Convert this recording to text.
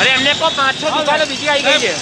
અરે એમને કહો પાંચ છ દુકાનો બીજી આવી ગઈ છે.